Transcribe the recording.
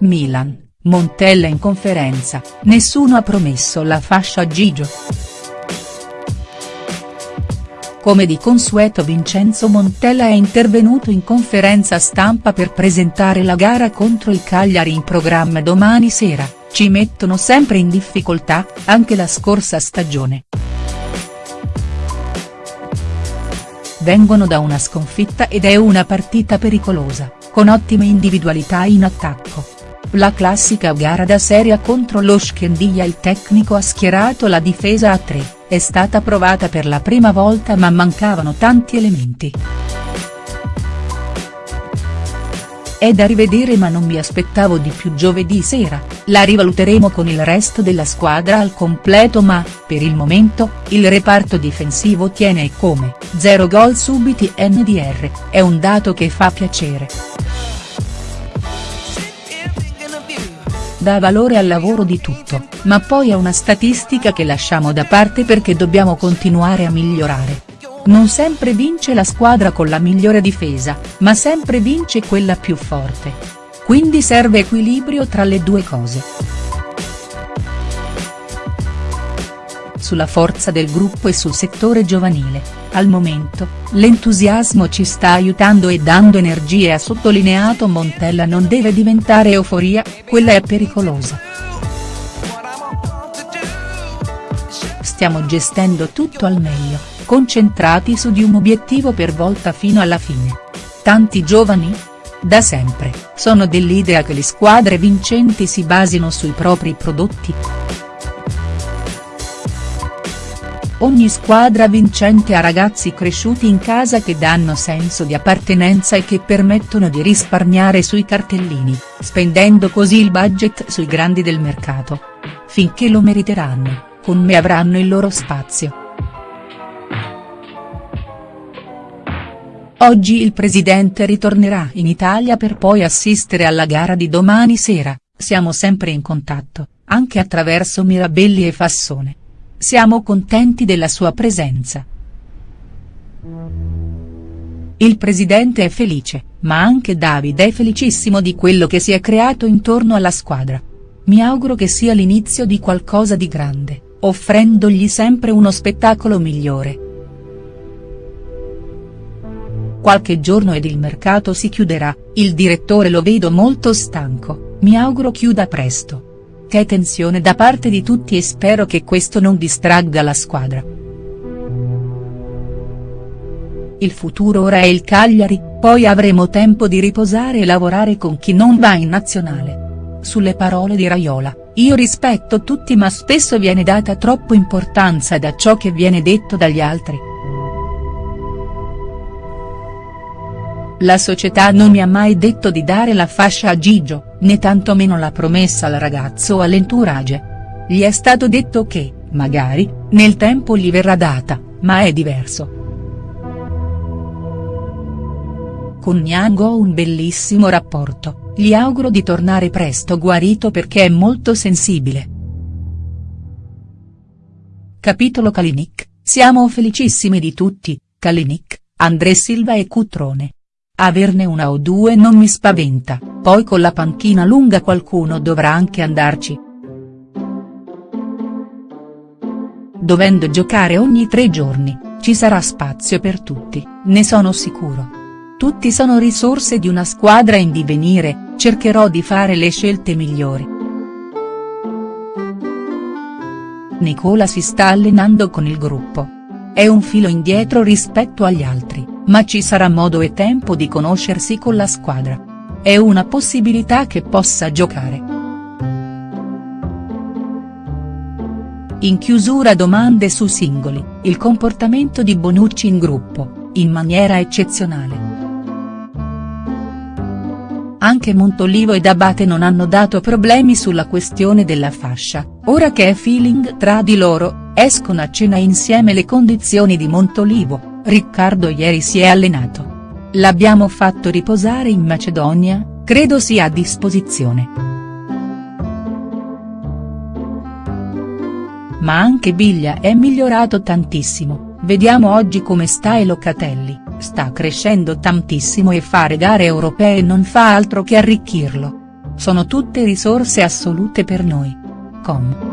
Milan, Montella in conferenza, nessuno ha promesso la fascia a Gigio. Come di consueto Vincenzo Montella è intervenuto in conferenza stampa per presentare la gara contro il Cagliari in programma domani sera, ci mettono sempre in difficoltà, anche la scorsa stagione. Vengono da una sconfitta ed è una partita pericolosa, con ottime individualità in attacco. La classica gara da serie contro lo Schendiglia il tecnico ha schierato la difesa a tre, è stata provata per la prima volta ma mancavano tanti elementi. È da rivedere ma non mi aspettavo di più giovedì sera, la rivaluteremo con il resto della squadra al completo ma, per il momento, il reparto difensivo tiene e come, 0 gol subiti NDR, è un dato che fa piacere. Dà valore al lavoro di tutto, ma poi è una statistica che lasciamo da parte perché dobbiamo continuare a migliorare. Non sempre vince la squadra con la migliore difesa, ma sempre vince quella più forte. Quindi serve equilibrio tra le due cose. Sulla forza del gruppo e sul settore giovanile, al momento, l'entusiasmo ci sta aiutando e dando energie ha sottolineato Montella non deve diventare euforia, quella è pericolosa. Stiamo gestendo tutto al meglio concentrati su di un obiettivo per volta fino alla fine. Tanti giovani? Da sempre, sono dell'idea che le squadre vincenti si basino sui propri prodotti. Ogni squadra vincente ha ragazzi cresciuti in casa che danno senso di appartenenza e che permettono di risparmiare sui cartellini, spendendo così il budget sui grandi del mercato. Finché lo meriteranno, con me avranno il loro spazio. Oggi il presidente ritornerà in Italia per poi assistere alla gara di domani sera, siamo sempre in contatto, anche attraverso Mirabelli e Fassone. Siamo contenti della sua presenza. Il presidente è felice, ma anche Davide è felicissimo di quello che si è creato intorno alla squadra. Mi auguro che sia l'inizio di qualcosa di grande, offrendogli sempre uno spettacolo migliore. Qualche giorno ed il mercato si chiuderà, il direttore lo vedo molto stanco, mi auguro chiuda presto. Che tensione da parte di tutti e spero che questo non distragga la squadra. Il futuro ora è il Cagliari, poi avremo tempo di riposare e lavorare con chi non va in nazionale. Sulle parole di Raiola, io rispetto tutti ma spesso viene data troppo importanza da ciò che viene detto dagli altri. La società non mi ha mai detto di dare la fascia a Gigio, né tantomeno la promessa al ragazzo o all'entourage. Gli è stato detto che, magari, nel tempo gli verrà data, ma è diverso. Con Niang ho un bellissimo rapporto, gli auguro di tornare presto guarito perché è molto sensibile. Capitolo Kalinic, siamo felicissimi di tutti, Kalinic, André Silva e Cutrone. Averne una o due non mi spaventa, poi con la panchina lunga qualcuno dovrà anche andarci. Dovendo giocare ogni tre giorni, ci sarà spazio per tutti, ne sono sicuro. Tutti sono risorse di una squadra in divenire, cercherò di fare le scelte migliori. Nicola si sta allenando con il gruppo. È un filo indietro rispetto agli altri ma ci sarà modo e tempo di conoscersi con la squadra. È una possibilità che possa giocare. In chiusura domande su singoli, il comportamento di Bonucci in gruppo, in maniera eccezionale. Anche Montolivo ed Abate non hanno dato problemi sulla questione della fascia, ora che è feeling tra di loro, escono a cena insieme le condizioni di Montolivo, Riccardo ieri si è allenato. L'abbiamo fatto riposare in Macedonia, credo sia a disposizione. Ma anche Biglia è migliorato tantissimo, vediamo oggi come sta e Locatelli, sta crescendo tantissimo e fare gare europee non fa altro che arricchirlo. sono tutte risorse assolute per noi. Com.